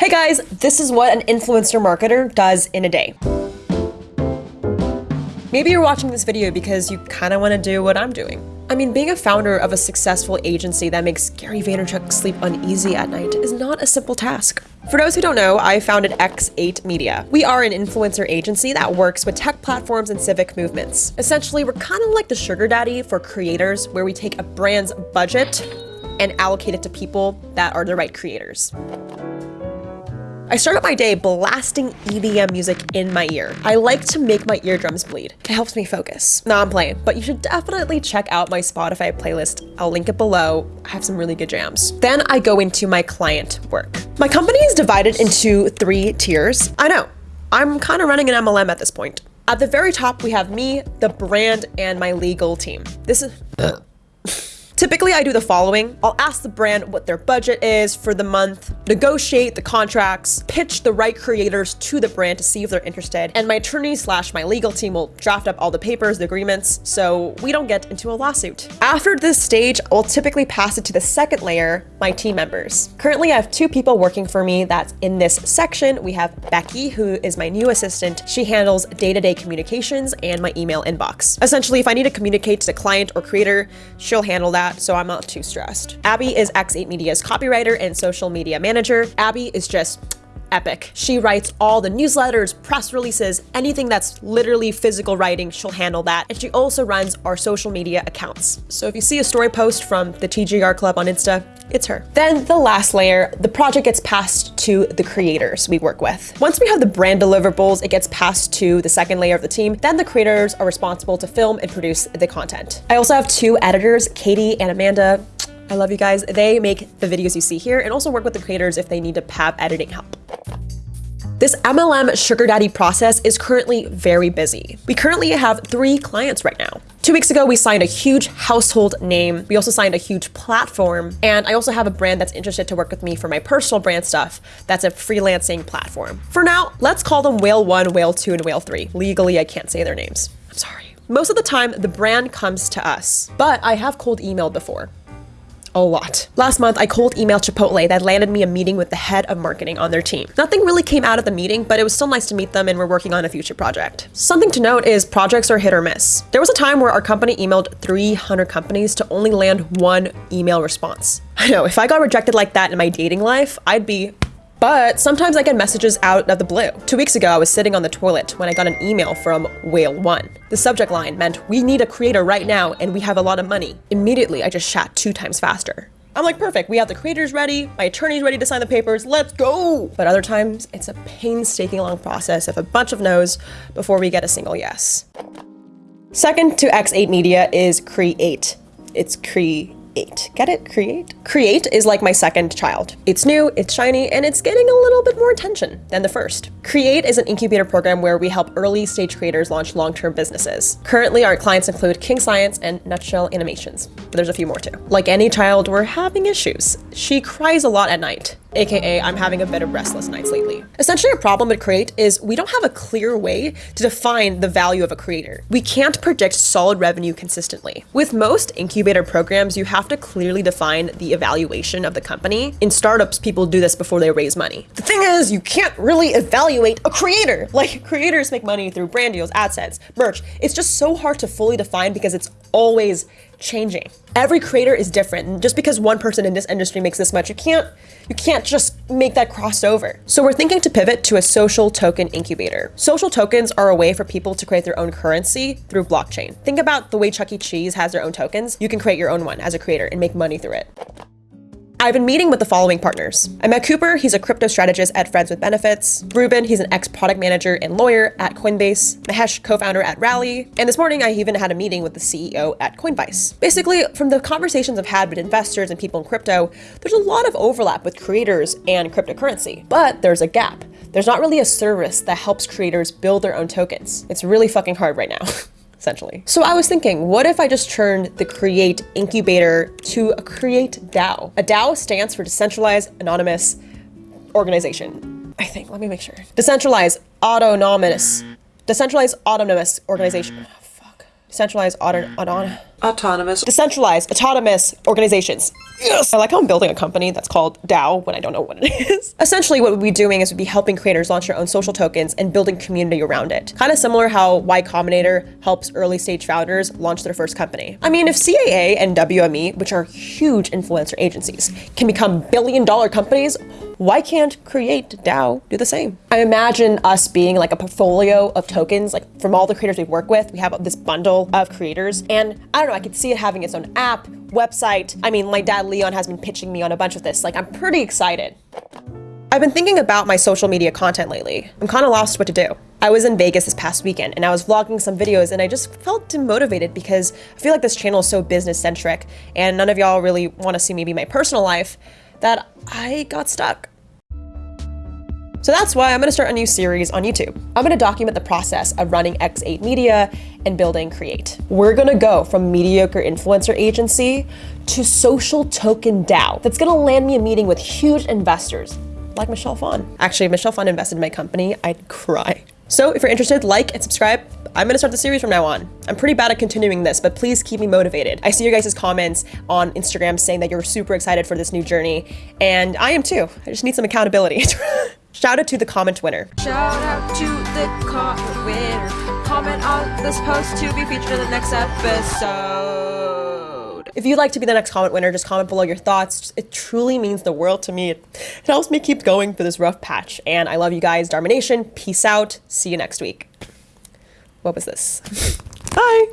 Hey guys, this is what an influencer marketer does in a day. Maybe you're watching this video because you kind of want to do what I'm doing. I mean, being a founder of a successful agency that makes Gary Vaynerchuk sleep uneasy at night is not a simple task. For those who don't know, I founded X8 Media. We are an influencer agency that works with tech platforms and civic movements. Essentially, we're kind of like the sugar daddy for creators, where we take a brand's budget and allocate it to people that are the right creators. I started my day blasting EDM music in my ear. I like to make my eardrums bleed. It helps me focus. No, I'm playing, but you should definitely check out my Spotify playlist. I'll link it below. I have some really good jams. Then I go into my client work. My company is divided into three tiers. I know, I'm kind of running an MLM at this point. At the very top, we have me, the brand, and my legal team. This is... Typically, I do the following. I'll ask the brand what their budget is for the month, negotiate the contracts, pitch the right creators to the brand to see if they're interested, and my attorney slash my legal team will draft up all the papers, the agreements, so we don't get into a lawsuit. After this stage, I'll typically pass it to the second layer, my team members. Currently, I have two people working for me that's in this section. We have Becky, who is my new assistant. She handles day-to-day -day communications and my email inbox. Essentially, if I need to communicate to the client or creator, she'll handle that that, so I'm not too stressed. Abby is X8 Media's copywriter and social media manager. Abby is just epic. She writes all the newsletters, press releases, anything that's literally physical writing, she'll handle that. And she also runs our social media accounts. So if you see a story post from the TGR Club on Insta, it's her. Then the last layer, the project gets passed to the creators we work with. Once we have the brand deliverables, it gets passed to the second layer of the team. Then the creators are responsible to film and produce the content. I also have two editors, Katie and Amanda. I love you guys. They make the videos you see here and also work with the creators if they need to have editing help. This MLM sugar daddy process is currently very busy. We currently have three clients right now. Two weeks ago, we signed a huge household name. We also signed a huge platform. And I also have a brand that's interested to work with me for my personal brand stuff. That's a freelancing platform. For now, let's call them Whale 1, Whale 2, and Whale 3. Legally, I can't say their names. I'm sorry. Most of the time, the brand comes to us, but I have cold emailed before a lot. Last month, I cold emailed Chipotle that landed me a meeting with the head of marketing on their team. Nothing really came out of the meeting, but it was still nice to meet them and we're working on a future project. Something to note is projects are hit or miss. There was a time where our company emailed 300 companies to only land one email response. I know, if I got rejected like that in my dating life, I'd be but sometimes I get messages out of the blue. Two weeks ago, I was sitting on the toilet when I got an email from Whale One. The subject line meant, we need a creator right now and we have a lot of money. Immediately, I just chat two times faster. I'm like, perfect, we have the creators ready, my attorney's ready to sign the papers, let's go! But other times, it's a painstaking long process of a bunch of no's before we get a single yes. Second to X8 Media is Create. It's Get it? Create? Create is like my second child. It's new, it's shiny, and it's getting a little bit more attention than the first. Create is an incubator program where we help early stage creators launch long-term businesses. Currently, our clients include King Science and Nutshell Animations, but there's a few more too. Like any child, we're having issues. She cries a lot at night aka I'm having a bit of restless nights lately. Essentially, a problem with Create is we don't have a clear way to define the value of a creator. We can't predict solid revenue consistently. With most incubator programs, you have to clearly define the evaluation of the company. In startups, people do this before they raise money. The thing is, you can't really evaluate a creator. Like, creators make money through brand deals, AdSense, merch. It's just so hard to fully define because it's always changing. Every creator is different. Just because one person in this industry makes this much, you can't you can't just make that crossover. So we're thinking to pivot to a social token incubator. Social tokens are a way for people to create their own currency through blockchain. Think about the way Chuck E. Cheese has their own tokens. You can create your own one as a creator and make money through it. I've been meeting with the following partners. I met Cooper, he's a crypto strategist at Friends with Benefits. Ruben, he's an ex-product manager and lawyer at Coinbase. Mahesh, co-founder at Rally. And this morning, I even had a meeting with the CEO at Coinbase. Basically, from the conversations I've had with investors and people in crypto, there's a lot of overlap with creators and cryptocurrency, but there's a gap. There's not really a service that helps creators build their own tokens. It's really fucking hard right now. essentially. So I was thinking, what if I just turned the Create incubator to a Create DAO? A DAO stands for Decentralized Anonymous Organization. I think, let me make sure. Decentralized Autonomous, Decentralized Autonomous Organization. Decentralized auto, auto, Autonomous. decentralized autonomous organizations. Yes! I like how I'm building a company that's called DAO when I don't know what it is. Essentially, what we'd be doing is we'd be helping creators launch their own social tokens and building community around it. Kind of similar how Y Combinator helps early stage founders launch their first company. I mean, if CAA and WME, which are huge influencer agencies, can become billion dollar companies, why can't Create DAO do the same? I imagine us being like a portfolio of tokens, like from all the creators we work with, we have this bundle of creators. And I don't know, I could see it having its own app, website. I mean, my dad Leon has been pitching me on a bunch of this. Like, I'm pretty excited. I've been thinking about my social media content lately. I'm kind of lost what to do. I was in Vegas this past weekend and I was vlogging some videos and I just felt demotivated because I feel like this channel is so business centric and none of y'all really want to see me be my personal life that I got stuck. So that's why I'm gonna start a new series on YouTube. I'm gonna document the process of running X8 Media and building Create. We're gonna go from mediocre influencer agency to social token DAO that's gonna land me a meeting with huge investors like Michelle Phan. Actually, if Michelle Phan invested in my company, I'd cry. So if you're interested, like and subscribe. I'm gonna start the series from now on. I'm pretty bad at continuing this, but please keep me motivated. I see your guys' comments on Instagram saying that you're super excited for this new journey, and I am too. I just need some accountability. Shout out to the comment winner. Shout out to the comment winner. Comment on this post to be featured in the next episode. If you'd like to be the next comment winner, just comment below your thoughts. It truly means the world to me. It, it helps me keep going through this rough patch. And I love you guys. Darmination. Peace out. See you next week. What was this? Bye.